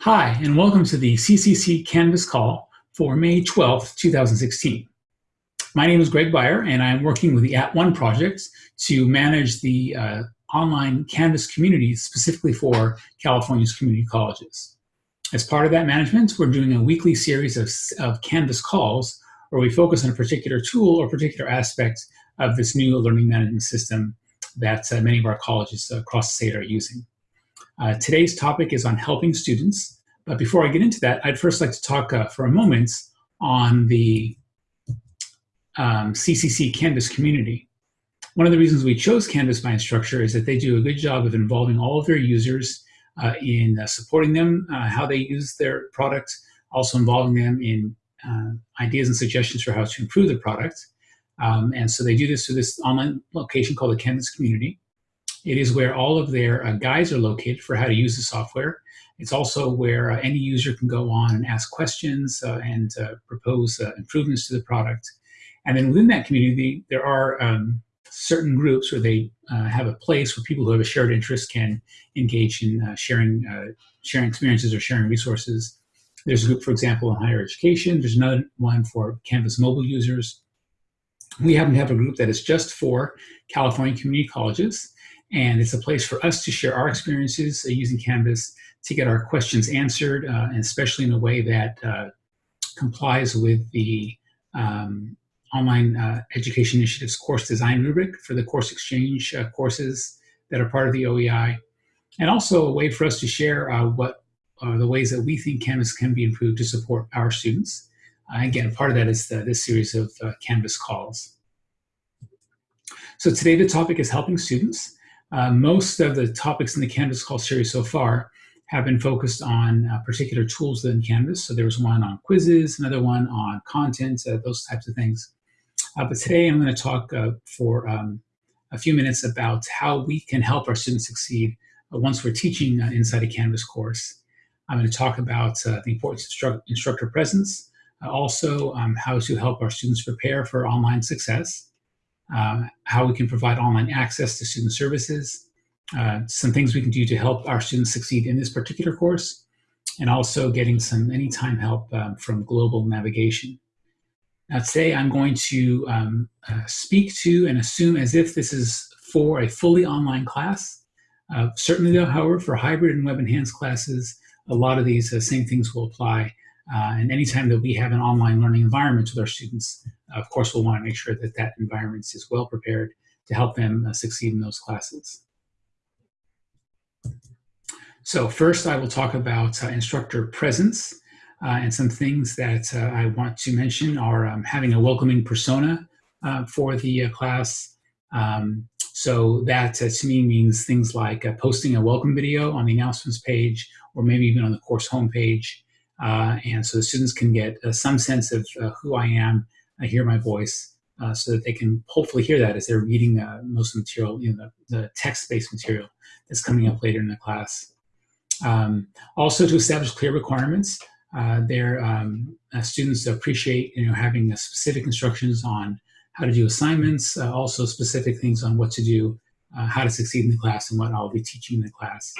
Hi, and welcome to the CCC Canvas call for May 12th, 2016. My name is Greg Beyer, and I'm working with the At @ONE project to manage the uh, online Canvas community specifically for California's community colleges. As part of that management, we're doing a weekly series of, of Canvas calls where we focus on a particular tool or particular aspect of this new learning management system that uh, many of our colleges across the state are using. Uh, today's topic is on helping students. But before I get into that, I'd first like to talk uh, for a moment on the um, CCC Canvas community. One of the reasons we chose Canvas by Instructure is that they do a good job of involving all of their users uh, in uh, supporting them, uh, how they use their product, also involving them in uh, ideas and suggestions for how to improve the product. Um, and so they do this through this online location called the Canvas Community. It is where all of their uh, guides are located for how to use the software. It's also where uh, any user can go on and ask questions uh, and uh, propose uh, improvements to the product. And then within that community, there are um, certain groups where they uh, have a place where people who have a shared interest can engage in sharing, sharing experiences or sharing resources. There's a group, for example, in higher education. There's another one for Canvas mobile users. We happen to have a group that is just for California community colleges. And it's a place for us to share our experiences uh, using Canvas to get our questions answered, uh, and especially in a way that uh, complies with the um, online uh, education initiative's course design rubric for the course exchange uh, courses that are part of the OEI. And also a way for us to share uh, what are the ways that we think Canvas can be improved to support our students. again, part of that is the, this series of Canvas calls. So today the topic is helping students. Uh, most of the topics in the Canvas Call series so far have been focused on uh, particular tools within Canvas. So there was one on quizzes, another one on content, uh, those types of things. Uh, but today I'm going to talk uh, for um, a few minutes about how we can help our students succeed once we're teaching inside a Canvas course. I'm going to talk about the importance of instructor presence, also um, how to help our students prepare for online success, uh, how we can provide online access to student services, uh, some things we can do to help our students succeed in this particular course, and also getting some anytime help um, from global navigation. Now today I'm going to um, uh, speak to and assume as if this is for a fully online class. Uh, certainly though, however, for hybrid and web enhanced classes, a lot of these uh, same things will apply. Uh, and anytime that we have an online learning environment with our students, of course, we'll want to make sure that that environment is well prepared to help them uh, succeed in those classes. So first, I will talk about uh, instructor presence. Uh, and some things that uh, I want to mention are um, having a welcoming persona uh, for the class. Um, so that to me means things like posting a welcome video on the announcements page or maybe even on the course homepage. Uh, and so the students can get uh, some sense of uh, who I am, I hear my voice, so that they can hopefully hear that as they're reading most of the material, you know, the, the text-based material that's coming up later in the class. Um, also to establish clear requirements. Uh, their um, uh, students appreciate you know having uh, specific instructions on how to do assignments, also specific things on what to do, how to succeed in the class and what I'll be teaching in the class.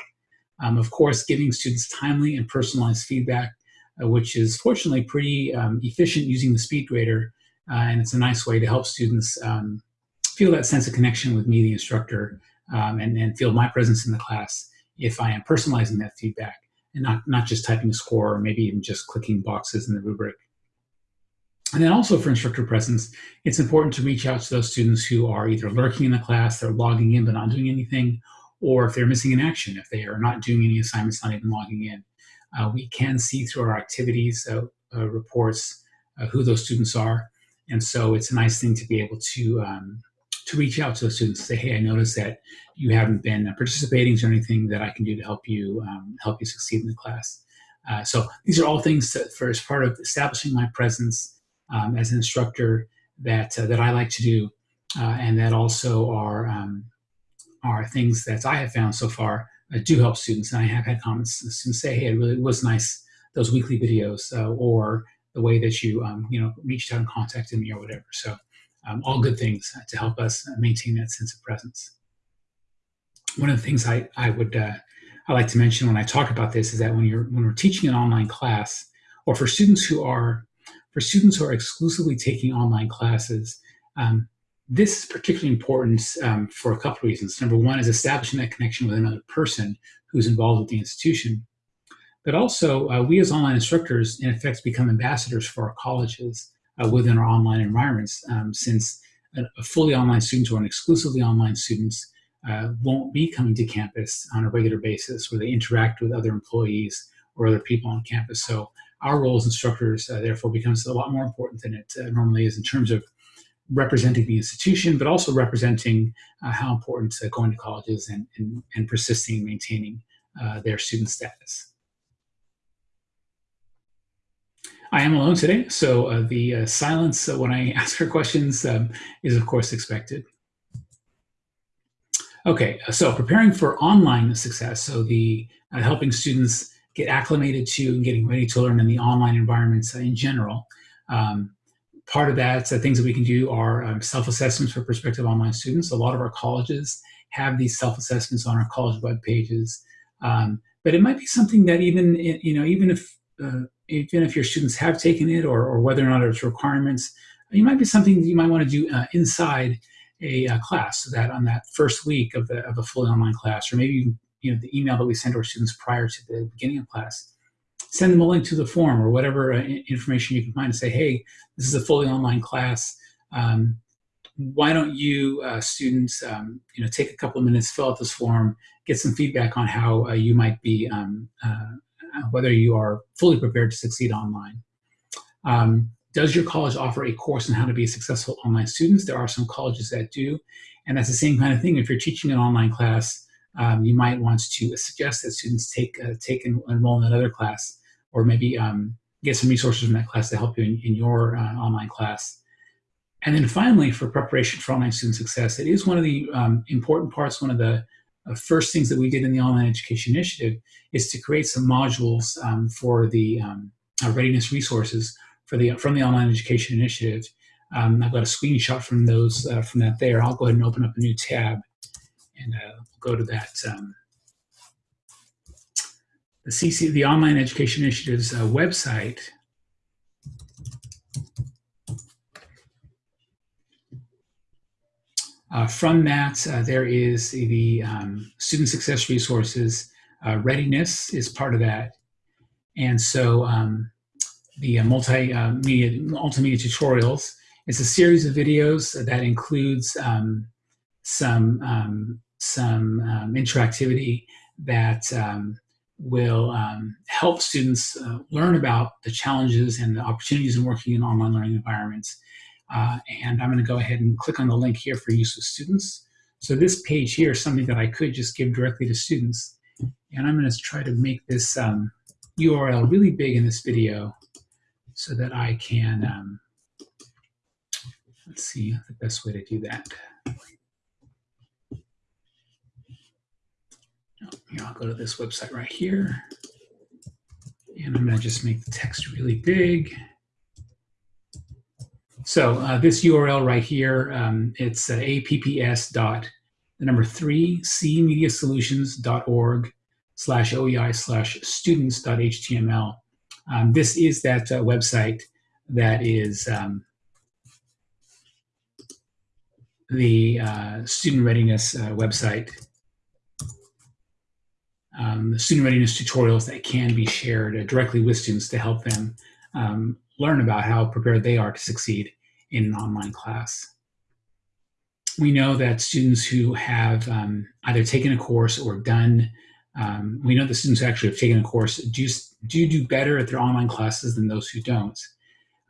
Um, of course, giving students timely and personalized feedback which is fortunately pretty um, efficient using the SpeedGrader. Uh, and it's a nice way to help students um, feel that sense of connection with me, the instructor, um, and, and feel my presence in the class if I am personalizing that feedback and not, not just typing a score or maybe even just clicking boxes in the rubric. And then also for instructor presence, it's important to reach out to those students who are either lurking in the class, they're logging in but not doing anything, or if they're missing in action, if they are not doing any assignments, not even logging in. Uh, we can see through our activities uh, uh, reports who those students are. And so it's a nice thing to be able to um, to reach out to the students say, hey, I noticed that you haven't been participating. Is there anything that I can do to help you um, help you succeed in the class? Uh, so these are all things that, for as part of establishing my presence um, as an instructor that uh, that I like to do, uh, and that also are um, are things that I have found so far uh, do help students. And I have had comments students say, hey, it really was nice, those weekly videos, uh, or the way that you, um, you know, reached out and contacted me or whatever. So um, all good things to help us maintain that sense of presence. One of the things I, I would, uh, I like to mention when I talk about this is that when you're when we're teaching an online class, or for students who are for students who are exclusively taking online classes, um, this is particularly important um, for a couple of reasons. Number one is establishing that connection with another person who's involved with the institution. But also, uh, we as online instructors, in effect, become ambassadors for our colleges uh, within our online environments, um, since a, fully online students or an exclusively online students uh, won't be coming to campus on a regular basis where they interact with other employees or other people on campus. So our role as instructors, uh, therefore, becomes a lot more important than it uh, normally is in terms of representing the institution, but also representing uh, how important uh, going to colleges and, and, and persisting and maintaining uh, their student status. I am alone today, so uh, the uh, silence uh, when I ask her questions um, is of course expected. Okay, so preparing for online success, so the helping students get acclimated to and getting ready to learn in the online environments in general. Um, part of that, uh, things that we can do are um, self-assessments for prospective online students. A lot of our colleges have these self-assessments on our college web pages. Um, but it might be something that even, you know, even if, uh, even if your students have taken it or, or whether or not it's requirements, it might be something that you might want to do uh, inside a uh, class so that on that first week of, the, of a fully online class, or maybe, you know, the email that we send to our students prior to the beginning of class, send them a link to the form or whatever uh, information you can find and say, hey, this is a fully online class. Um, why don't you uh, students, um, you know, take a couple of minutes, fill out this form, get some feedback on how uh, you might be, um, uh, whether you are fully prepared to succeed online. Um, does your college offer a course on how to be a successful online student? There are some colleges that do, and that's the same kind of thing. If you're teaching an online class, um, you might want to suggest that students take uh, take and enroll in another class or maybe um, get some resources from that class to help you in, in your uh, online class. And then finally, for preparation for online student success, it is one of the um, important parts, one of the uh, first things that we did in the Online Education Initiative is to create some modules um, for the um, uh, readiness resources for the from the Online Education Initiative. Um, I've got a screenshot from those uh, from that there. I'll go ahead and open up a new tab and uh, go to that um, the CC, the Online Education Initiative's uh, website, uh, from that, uh, there is the um, student success resources. Uh, readiness is part of that. And so um, the uh, multimedia, multimedia tutorials is a series of videos that includes um, some, um, some um, interactivity that um, will um, help students uh, learn about the challenges and the opportunities in working in online learning environments. Uh, and I'm going to go ahead and click on the link here for use with students. So this page here is something that I could just give directly to students. And I'm going to try to make this um, URL really big in this video so that I can, um, let's see the best way to do that. Here, I'll go to this website right here. And I'm going to just make the text really big. So uh, this URL right here, um, it's uh, apps dot the number three cmediasolutions.org slash oei slash students.html. Um, this is that uh, website that is um, the uh, student readiness uh, website um, student readiness tutorials that can be shared uh, directly with students to help them um, learn about how prepared they are to succeed in an online class. We know that students who have um, either taken a course or done, um, we know that students who actually have taken a course do, do do better at their online classes than those who don't.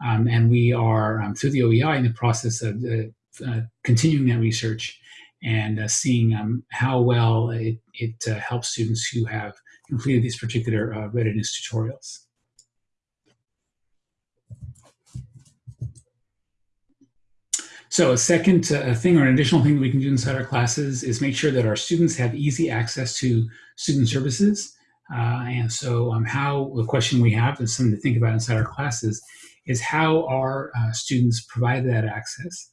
Um, and we are, um, through the OEI, in the process of uh, uh, continuing that research and uh, seeing um, how well it, it uh, helps students who have completed these particular uh, readiness tutorials. So a second uh, thing or an additional thing that we can do inside our classes is make sure that our students have easy access to student services. Uh, and so um, how the question we have and something to think about inside our classes is how our uh, students provide that access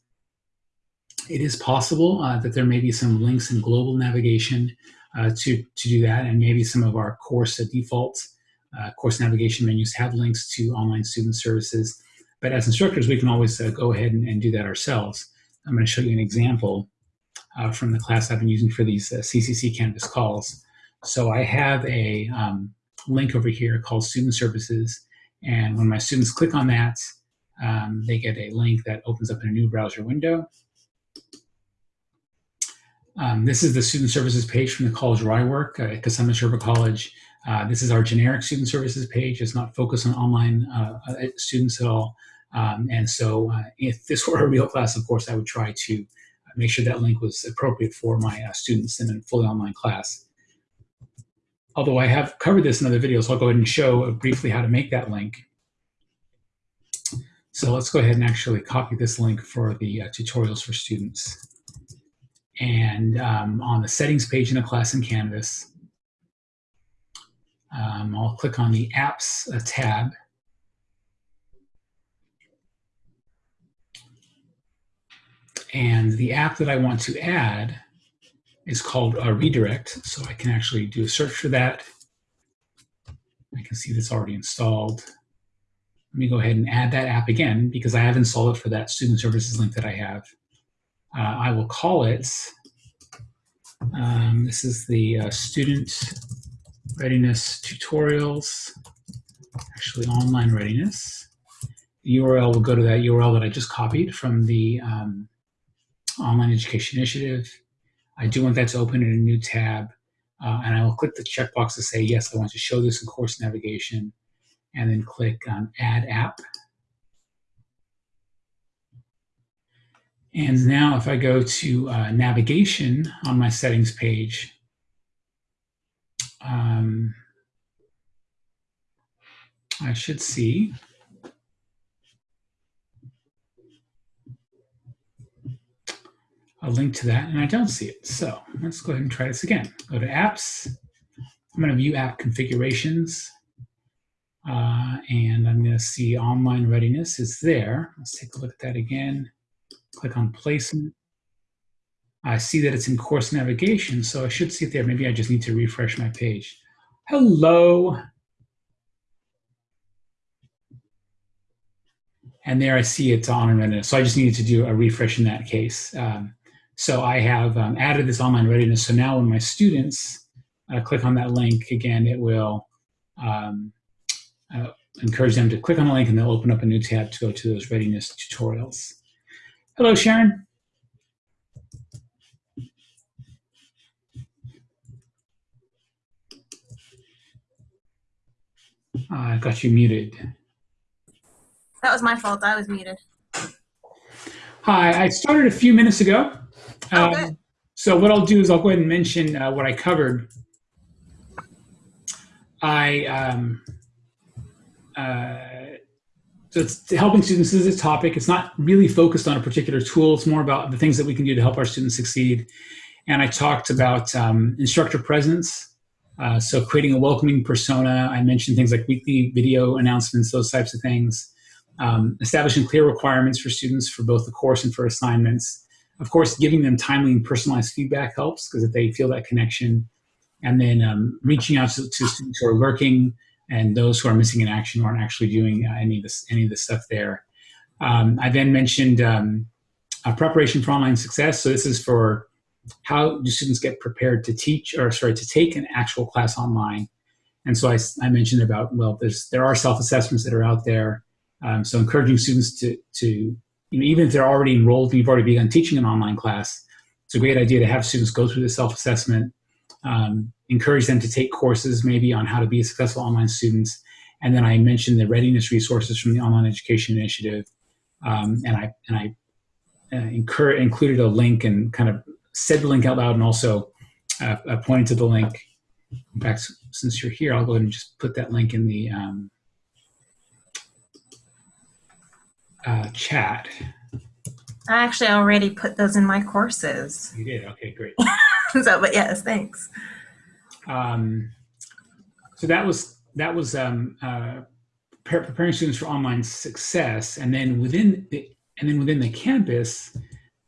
it is possible uh, that there may be some links in global navigation uh, to, to do that. And maybe some of our course default uh, course navigation menus have links to online student services. But as instructors, we can always uh, go ahead and, and, do that ourselves. I'm going to show you an example uh, from the class I've been using for these CCC Canvas calls. So I have a um, link over here called Student Services. And when my students click on that, um, they get a link that opens up in a new browser window. Um, this is the student services page from the college where I work uh, at Cosumnes River College. Uh, this is our generic student services page. It's not focused on online uh, uh students at all. Um, and so uh, if this were a real class, of course, I would try to make sure that link was appropriate for my uh, students in a fully online class. Although I have covered this in other videos, I'll go ahead and show briefly how to make that link. So let's go ahead and actually copy this link for the tutorials for students. And um, on the settings page in a class in Canvas, um, I'll click on the apps uh, tab. And the app that I want to add is called a redirect. So I can actually do a search for that. I can see that's already installed. Let me go ahead and add that app again because I have installed it for that student services link that I have. Uh, I will call it, um, this is the uh, student readiness tutorials, actually online readiness. The URL will go to that URL that I just copied from the um, Online Education Initiative. I do want that to open in a new tab, uh, and I will click the checkbox to say, yes, I want to show this in course navigation, and then click on Add App. And now if I go to uh, navigation on my settings page, um, I should see a link to that, and I don't see it. So let's go ahead and try this again. Go to Apps. I'm going to view app configurations, uh, and I'm going to see online readiness is there. Let's take a look at that again click on placement. I see that it's in course navigation, so I should see it there. Maybe I just need to refresh my page. Hello. And there I see it's on and readiness. So I just needed to do a refresh in that case. Um, so I have um, added this online readiness. So now when my students uh, click on that link, again, it will um, uh, encourage them to click on the link and they'll open up a new tab to go to those readiness tutorials. Hello, Sharon. I got you muted. That was my fault. I was muted. Hi, I started a few minutes ago. Oh, um, so what I'll do is I'll go ahead and mention uh, what I covered. I um, so it's helping students is a topic. It's not really focused on a particular tool. It's more about the things that we can do to help our students succeed. And I talked about um, instructor presence. Uh, so creating a welcoming persona. I mentioned things like weekly video announcements, those types of things. Um, establishing clear requirements for students for both the course and for assignments. Of course, giving them timely and personalized feedback helps because if they feel that connection. And then um, reaching out to, to students who are lurking, and those who are missing in action aren't actually doing uh, any of this any of the stuff there. Um, I then mentioned um, preparation for online success. So this is for how do students get prepared to teach or sorry to take an actual class online. And so I, I mentioned about well, there's there are self assessments that are out there. Um, so encouraging students to to you know, even if they're already enrolled, and you've already begun teaching an online class. It's a great idea to have students go through the self assessment um, encourage them to take courses maybe on how to be a successful online students. And then I mentioned the readiness resources from the Online Education Initiative. Um, and I, and I uh, incur, included a link and kind of said the link out loud and also uh, uh, pointed to the link. In fact, since you're here, I'll go ahead and just put that link in the um, uh, chat. I actually already put those in my courses. You did? Okay, great. so, but yes, thanks. Um, so that was that was um, uh, preparing students for online success, and then within the and then within the campus,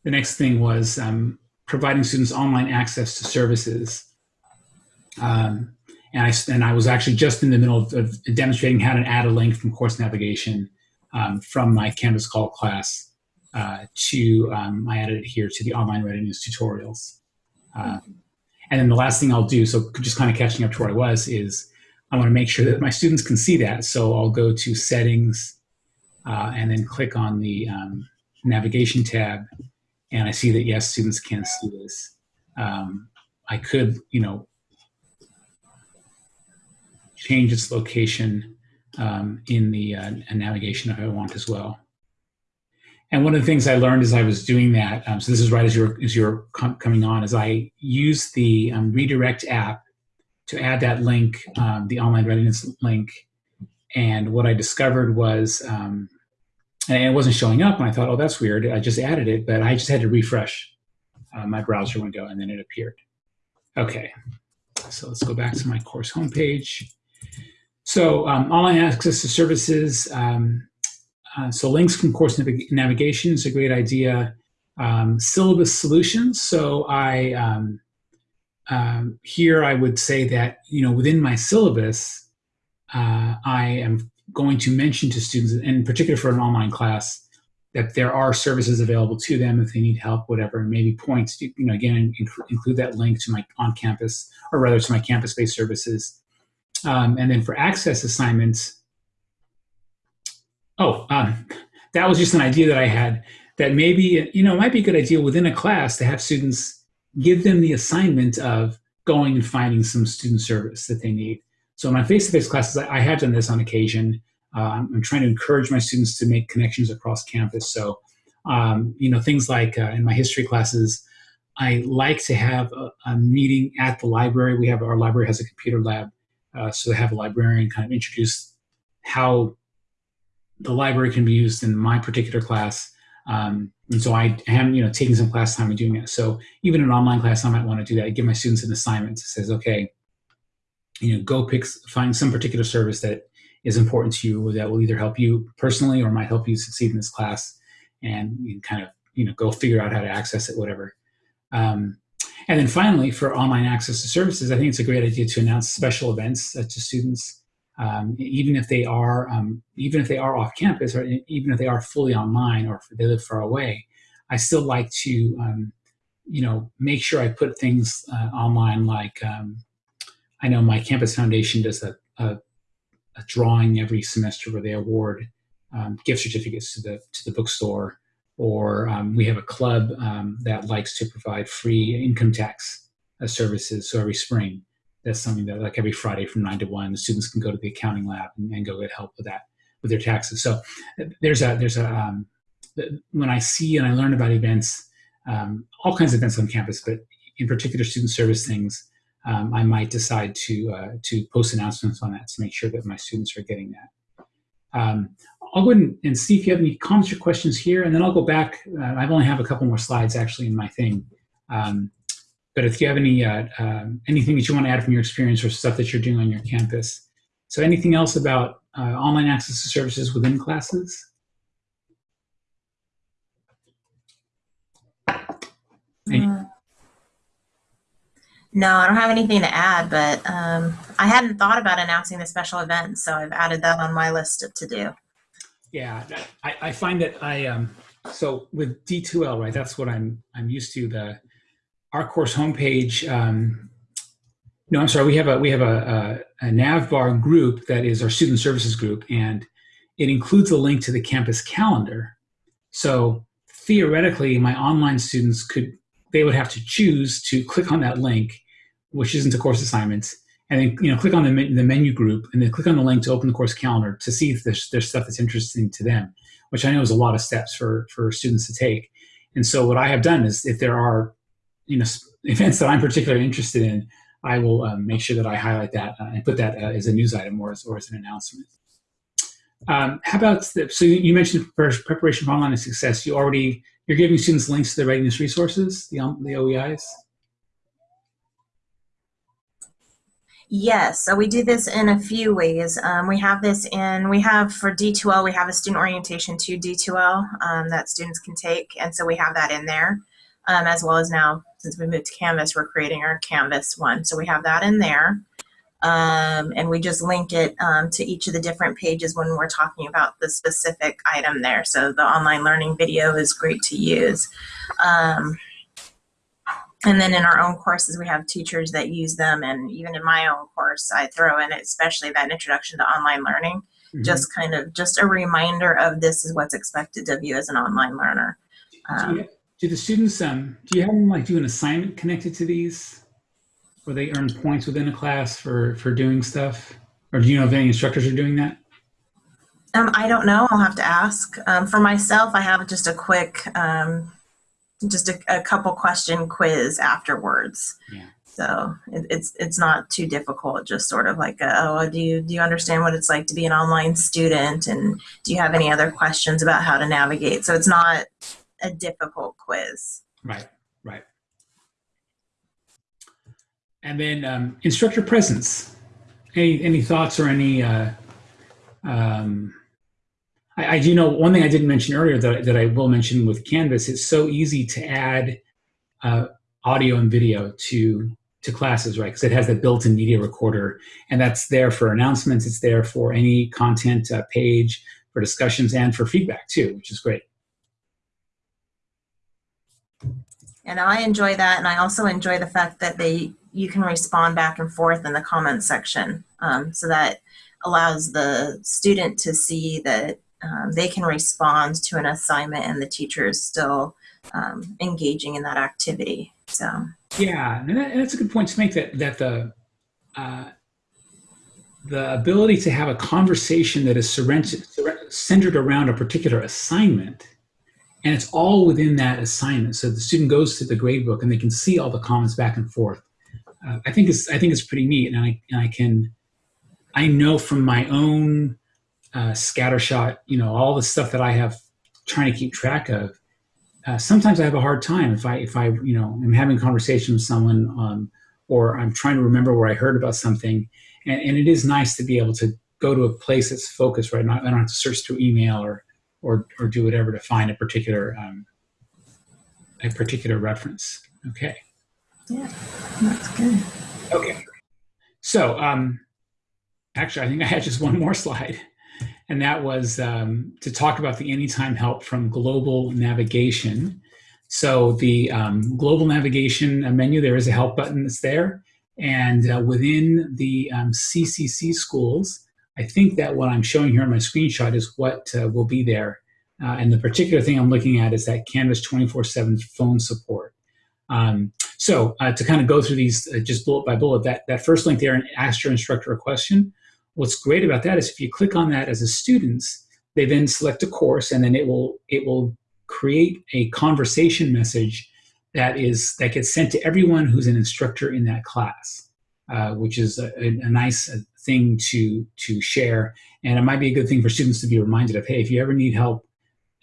the next thing was um, providing students online access to services. Um, and I and I was actually just in the middle of, of demonstrating how to add a link from course navigation um, from my Canvas call class uh, to um, I added it here to the online readiness tutorials. Uh, and then the last thing I'll do, so just kind of catching up to where I was, is I want to make sure that my students can see that. So I'll go to settings uh, and then click on the um, navigation tab. And I see that, yes, students can see this. Um, I could, you know, change its location um, in the uh, navigation if I want as well. And one of the things I learned as I was doing that, um, so this is right as you're, as you're com coming on, is I used the um, redirect app to add that link, um, the online readiness link. And what I discovered was, um, and it wasn't showing up, and I thought, oh, that's weird. I just added it, but I just had to refresh uh, my browser window, and then it appeared. Okay, so let's go back to my course homepage. So um, online access to services, um, uh, so links from course nav navigation is a great idea. Um, syllabus solutions. So I um, um, here I would say that you know within my syllabus, uh, I am going to mention to students, and in particular for an online class, that there are services available to them if they need help, whatever, and maybe points. You know, again, include that link to my on-campus, or rather to my campus-based services. Um, and then for access assignments, Oh, um, that was just an idea that I had that maybe, you know, it might be a good idea within a class to have students give them the assignment of going and finding some student service that they need. So in my face-to-face -face classes, I, I, have done this on occasion. Uh, I'm trying to encourage my students to make connections across campus. So, um, you know, things like uh, in my history classes, I like to have a, a, meeting at the library. We have, our library has a computer lab. Uh, so they have a librarian kind of introduce how the library can be used in my particular class. Um, and so I am, you know, taking some class time and doing it. So even an online class, I might want to do that. I give my students an assignment that says, okay, you know, go pick, find some particular service that is important to you that will either help you personally or might help you succeed in this class and you kind of, you know, go figure out how to access it, whatever. Um, and then finally, for online access to services, I think it's a great idea to announce special events to students um, even if they are um, even if they are off campus or even if they are fully online or if they live far away, I still like to um, you know make sure I put things uh, online like um, I know my campus foundation does a, a, a drawing every semester where they award um, gift certificates to the to the bookstore. Or um, we have a club that likes to provide free income tax uh, services so every spring that's something that like every Friday from nine to one, the students can go to the accounting lab and, and go get help with that, with their taxes. So there's a, there's a, um, when I see and I learn about events, um, all kinds of events on campus, but in particular student service things, um, I might decide to, uh, to post announcements on that to make sure that my students are getting that. Um, I'll go ahead and see if you have any comments or questions here, and then I'll go back. Uh, I only have a couple more slides actually in my thing. Um, but if you have any uh, um, anything that you want to add from your experience or stuff that you're doing on your campus. So anything else about uh, online access to services within classes? Uh, no, I don't have anything to add, but um, I hadn't thought about announcing the special event, so I've added that on my list to do. Yeah, I, I find that I, um, so with D2L, right, that's what I'm, I'm used to, the our course homepage, um, no, I'm sorry, we have a we have a, a, a NavBar group that is our student services group, and it includes a link to the campus calendar. So theoretically, my online students could they would have to choose to click on that link, which isn't a course assignment, and then you know click on the, the menu group and then click on the link to open the course calendar to see if there's, there's stuff that's interesting to them, which I know is a lot of steps for for students to take. And so what I have done is if there are you know events that I'm particularly interested in, I will um, make sure that I highlight that uh, and put that uh, as a news item or as, or as an announcement. Um, how about the, so you mentioned preparation for online success. You already you're giving students links to the readiness resources, the um, the OEIs. Yes, so we do this in a few ways. Um, we have this in, we have for D2L, we have a student orientation to D2L um, that students can take, and so we have that in there, um, as well as now since we moved to Canvas, we're creating our Canvas one. So we have that in there. Um, and we just link it um, to each of the different pages when we're talking about the specific item there. So the online learning video is great to use. Um, and then in our own courses, we have teachers that use them. And even in my own course, I throw in especially that introduction to online learning, mm -hmm. just kind of just a reminder of this is what's expected of you as an online learner. Do, do, the students, um, do you have them like do an assignment connected to these? Where they earn points within a class for, for doing stuff? Or do you know if any instructors are doing that? Um, I don't know. I'll have to ask. Um, for myself, I have just a quick um, just a, a couple question quiz afterwards. Yeah. So it, it's it's not too difficult. Just sort of like, a, oh, do you do you understand what it's like to be an online student, and do you have any other questions about how to navigate? So it's not a difficult quiz. Right. Right. And then um, instructor presence. Any any thoughts or any uh, um, I, I, do know one thing I didn't mention earlier that, that I will mention with Canvas, it's so easy to add uh, audio and video to to classes, right? Because it has that built-in media recorder, and that's there for announcements. It's there for any content uh, page, for discussions, and for feedback too, which is great. And I enjoy that, and I also enjoy the fact that they you can respond back and forth in the comment section, um, so that allows the student to see that um, they can respond to an assignment and the teacher is still um, engaging in that activity. So yeah, and, that, and, that's a good point to make. That that the uh, the ability to have a conversation that is centered around a particular assignment, and it's all within that assignment. So the student goes to the gradebook and they can see all the comments back and forth. Uh, I think it's I think it's pretty neat, and I and I can I know from my own uh, scattershot, you know, all the stuff that I have trying to keep track of. Uh, sometimes I have a hard time if I, if I, you know, am having a conversation with someone um, or I'm trying to remember where I heard about something. And, and, it is nice to be able to go to a place that's focused, right? Not, I don't have to search through email or, or, or do whatever to find a particular, um, a particular reference. Okay. Yeah, that's good. Okay. So, um, actually, I think I had just one more slide and that was um, to talk about the anytime help from global navigation. So the um, global navigation menu, there is a help button that's there. And uh, within the um, CCC schools, I think that what I'm showing here on my screenshot is what uh, will be there. Uh, and the particular thing I'm looking at is that Canvas 24-7 phone support. Um, so uh, to kind of go through these uh, just bullet by bullet, that, that first link there and ask your instructor a question, What's great about that is if you click on that as a student, they then select a course and then it will it will create a conversation message that is that gets sent to everyone who's an instructor in that class, uh, which is a, a, nice thing to to share. And it might be a good thing for students to be reminded of, hey, if you ever need help,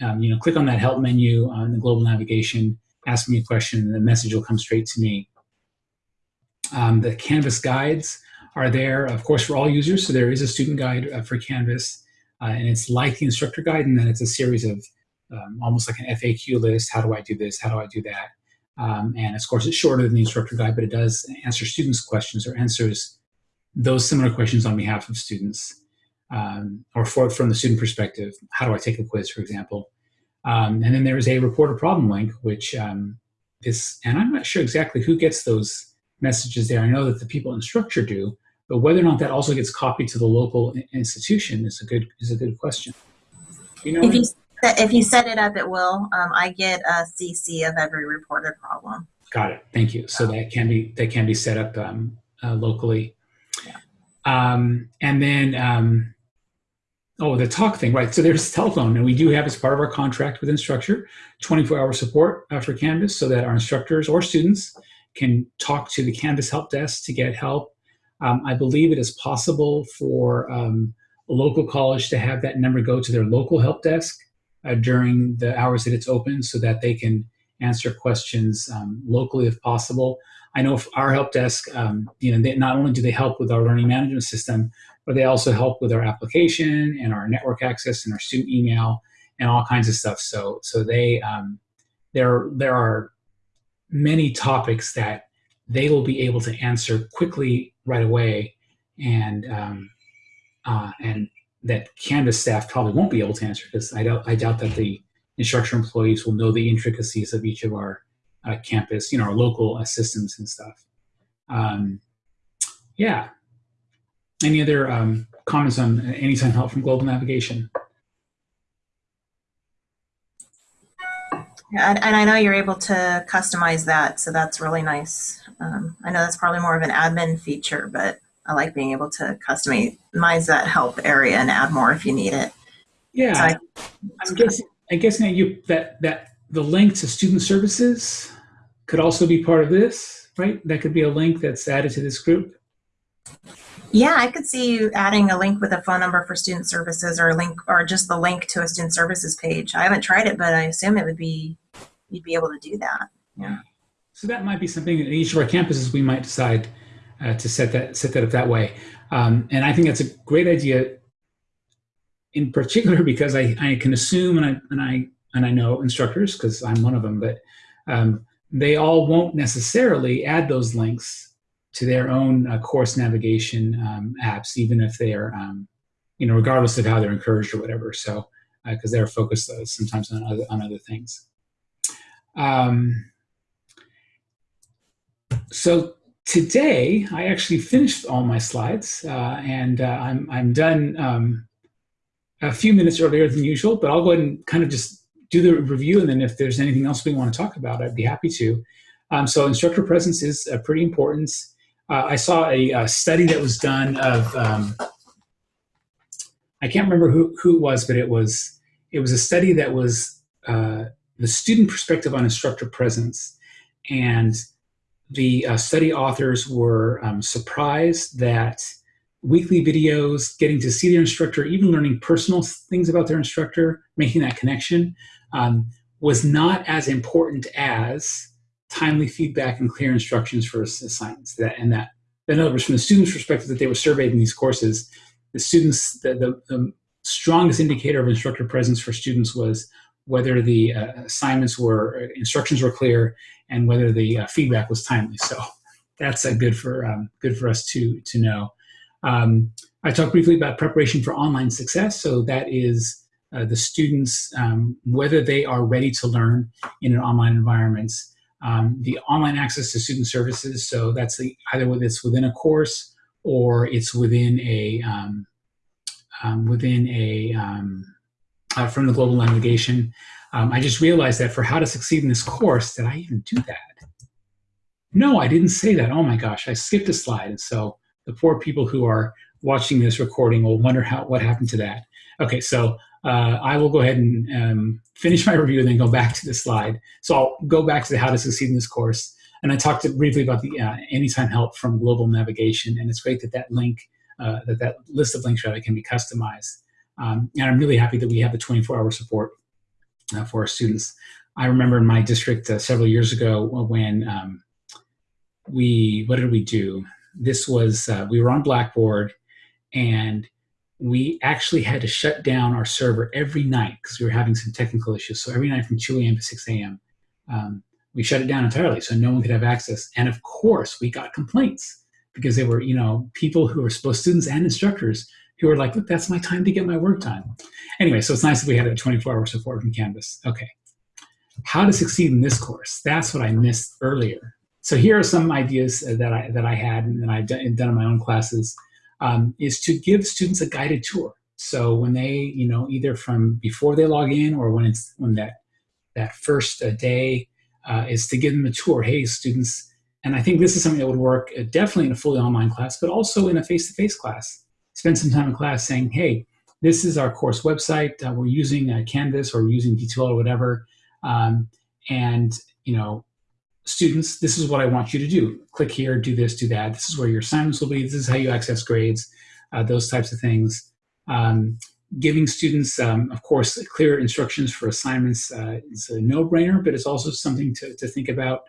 um, you know, click on that help menu on the global navigation, ask me a question, and the message will come straight to me. Um, the Canvas guides are there, of course, for all users. So there is a student guide uh, for Canvas, uh, and it's like the instructor guide, and then it's a series of um, almost like an FAQ list. How do I do this? How do I do that? Um, and of course, it's shorter than the instructor guide, but it does answer students' questions or answers those similar questions on behalf of students um, or for, from the student perspective. How do I take a quiz, for example? Um, and then there is a report a problem link, which um, is, and I'm not sure exactly who gets those messages there. I know that the people Instructure do, but whether or not that also gets copied to the local institution is a good is a good question. You know, if you if you set it up, it will. Um, I get a CC of every reported problem. Got it. Thank you. So that can be that can be set up um, uh, locally. Um, and then um, oh, the talk thing, right? So there's telephone, and we do have as part of our contract with Instructure 24-hour support uh, for Canvas, so that our instructors or students can talk to the Canvas help desk to get help um, I believe it is possible for um, a local college to have that number go to their local help desk uh, during the hours that it's open so that they can answer questions um, locally if possible. I know our help desk, um, you know, they, not only do they help with our learning management system, but they also help with our application and our network access and our student email and all kinds of stuff. So, so they, um, there, there are many topics that they will be able to answer quickly right away and um, uh, and that Canvas staff probably won't be able to answer because I doubt, I doubt that the Instructure employees will know the intricacies of each of our uh, campus, you know, our local systems and stuff. Um, yeah. Any other um, comments on anytime help from global navigation? And, and I know you're able to customize that, so that's really nice. Um, I know that's probably more of an admin feature, but I like being able to customize that help area and add more if you need it. Yeah, So I- I guess I guess now you that that the link to student services could also be part of this, right? That could be a link that's added to this group. Yeah, I could see you adding a link with a phone number for student services or a link or just the link to a student services page. I haven't tried it, but I assume it would be, you'd be able to do that. Yeah. So that might be something at each of our campuses we might decide uh, to set that set that up that way. Um, and I think that's a great idea, in particular because I, I can assume and I and I and I know instructors because I'm one of them, but um, they all won't necessarily add those links to their own uh, course navigation um, apps, even if they are, um, you know, regardless of how they're encouraged or whatever. So because they're focused uh, sometimes on other on other things. Um, so today I actually finished all my slides uh, and uh, I'm, I'm done um, a few minutes earlier than usual, but I'll go ahead and kind of just do the review and then if there's anything else we want to talk about, I'd be happy to. Um, so instructor presence is uh, pretty important. Uh, I saw a, a, study that was done of, um, I can't remember who, who it was, but it was, it was a study that was uh, the student perspective on instructor presence. And the uh, study authors were um, surprised that weekly videos, getting to see their instructor, even learning personal things about their instructor, making that connection, um, was not as important as timely feedback and clear instructions for assignments. That and that, in other words, from the students' perspective, that they were surveyed in these courses, the students, the, the, the strongest indicator of instructor presence for students was whether the uh, assignments were instructions were clear and whether the uh, feedback was timely. So that's uh, good for um, good for us to to know. Um, I talked briefly about preparation for online success. So that is uh, the students um, whether they are ready to learn in an online environment. Um, the online access to student services. So that's the, either whether it's within a course or it's within a um, um, within a uh, from the global navigation. Um, I just realized that for how to succeed in this course, did I even do that? No, I didn't say that. Oh my gosh, I skipped a slide. And so the poor people who are watching this recording will wonder how what happened to that. Okay, so uh, I will go ahead and um, finish my review and then go back to the slide. So I'll go back to the how to succeed in this course. And I talked briefly about the uh, anytime help from global navigation. And it's great that that link, uh, that that list of links rather can be customized. Um, and I'm really happy that we have the 24-hour support uh, for our students. I remember in my district uh, several years ago when um, we, what did we do? This was, uh, we were on Blackboard and we actually had to shut down our server every night because we were having some technical issues. So every night from 2 a.m. to 6 a.m., um, we shut it down entirely so no one could have access. And of course, we got complaints because they were, you know, people who were both students and instructors who were like, look, that's my time to get my work done. Anyway, so it's nice that we had a 24 hour support from Canvas. Okay. How to succeed in this course. That's what I missed earlier. So here are some ideas that I, that I had and that I've done in my own classes um, is to give students a guided tour. So when they, you know, either from before they log in or when it's when that, that first uh, day uh, is to give them a tour. Hey, students, and I think this is something that would work uh, definitely in a fully online class, but also in a face-to-face -face class spend some time in class saying, hey, this is our course website. Uh, we're using uh, Canvas or using D2L or whatever. Um, and, you know, students, this is what I want you to do. Click here, do this, do that. This is where your assignments will be. This is how you access grades, uh, those types of things. Um, giving students, um, of course, clear instructions for assignments uh, is a no-brainer, but it's also something to, to think about.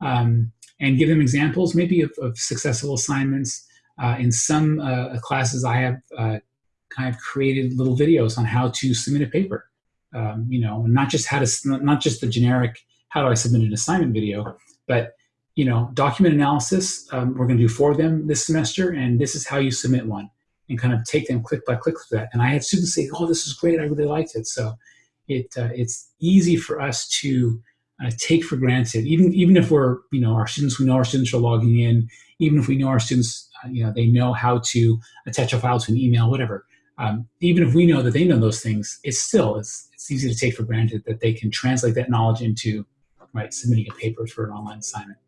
Um, and give them examples maybe of, of successful assignments, uh, in some uh, classes, I have uh, kind of created little videos on how to submit a paper. Um, you know, not just how to, not just the generic, how do I submit an assignment video, But you know, document analysis, um, we're going to do four of them this semester, and this is how you submit one, and kind of take them click by click through that. And I had students say, "Oh, this is great! I really liked it." So it uh, it's easy for us to uh, take for granted, even even if we're you know our students, we know our students are logging in, even if we know our students, uh, you know, they know how to attach a file to an email, whatever. Um, even if we know that they know those things, it's still it's it's easy to take for granted that they can translate that knowledge into right submitting a paper for an online assignment.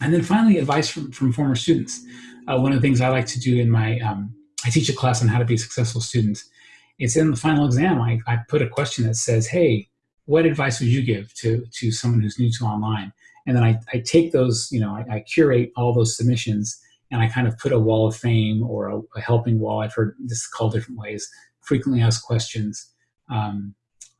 And then finally, advice from, from former students. Uh, one of the things I like to do in my, um, I teach a class on how to be a successful student. It's in the final exam, I, I put a question that says, hey, what advice would you give to, to someone who's new to online? And then I, I take those, you know, I, I curate all those submissions and I kind of put a wall of fame or a, a helping wall. I've heard this called different ways, frequently asked questions um,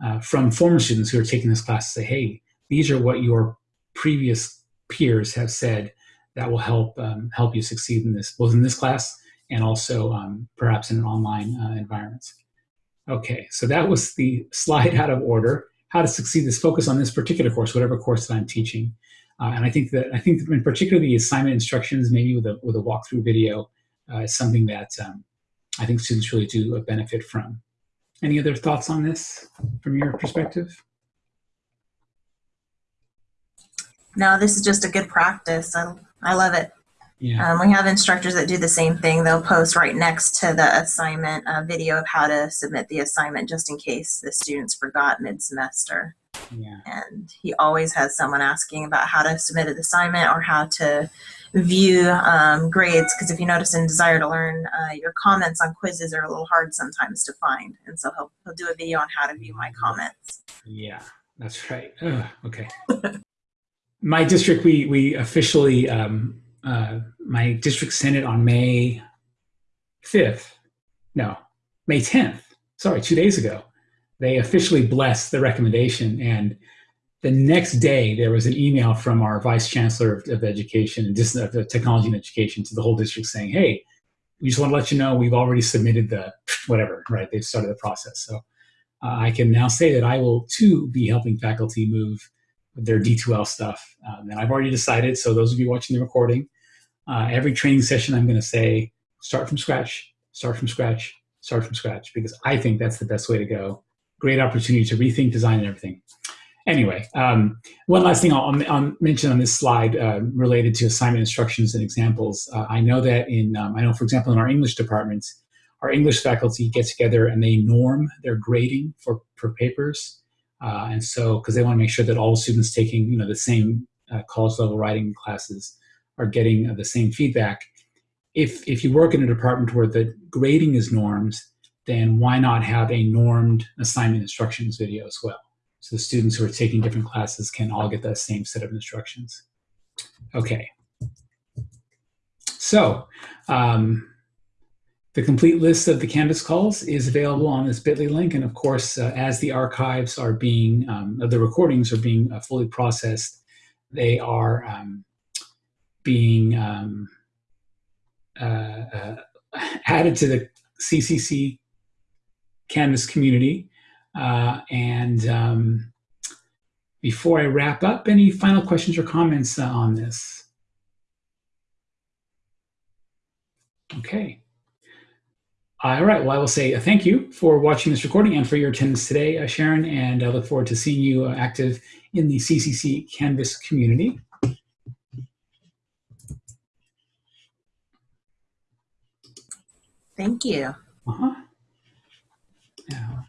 uh, from former students who are taking this class say, hey, these are what your previous peers have said that will help um, help you succeed in this, both in this class and also um, perhaps in an online uh, environment. Okay, so that was the slide out of order. How to succeed this focus on this particular course, whatever course that I'm teaching. Uh, and I think that I think in particular the assignment instructions, maybe with a with a walkthrough video, uh, is something that um, I think students really do benefit from. Any other thoughts on this from your perspective? No, this is just a good practice. I, I love it. Yeah. Um, we have instructors that do the same thing. They'll post right next to the assignment a video of how to submit the assignment just in case the students forgot mid-semester. Yeah. And he always has someone asking about how to submit an assignment or how to view um, grades. Because if you notice in Desire to Learn, uh, your comments on quizzes are a little hard sometimes to find. And so he'll, he'll do a video on how to view my comments. Yeah, that's right. Ugh, okay. my district, we we officially um, uh, my district senate on May fifth, no, May tenth. Sorry, two days ago, they officially blessed the recommendation, and the next day there was an email from our vice chancellor of, of education and of technology and education to the whole district saying, "Hey, we just want to let you know we've already submitted the whatever. Right? They've started the process, so." Uh, I can now say that I will too be helping faculty move their D2L stuff. Um, and I've already decided, so those of you watching the recording, uh, every training session I'm going to say, start from scratch, start from scratch, start from scratch, because I think that's the best way to go. Great opportunity to rethink design and everything. Anyway, um, one last thing I'll, I'll, mention on this slide uh, related to assignment instructions and examples. Uh, I know that in, um, I know for example in our English departments, our English faculty get together and they norm their grading for, for papers. Uh, and so, because they want to make sure that all students taking, you know, the same uh, college level writing classes are getting uh, the same feedback. If, if you work in a department where the grading is normed, then why not have a normed assignment instructions video as well? So the students who are taking different classes can all get that same set of instructions. Okay. So, um, the complete list of the Canvas calls is available on this bit.ly link. And of course, uh, as the archives are being, um, the recordings are being uh, fully processed, they are um, being um, uh, uh added to the CCC Canvas community. Uh, and um, before I wrap up, any final questions or comments uh, on this? Okay. All right. Well, I will say uh, thank you for watching this recording and for your attendance today, uh, Sharon, and I look forward to seeing you uh, active in the CCC Canvas community. Thank you. Uh-huh. Yeah.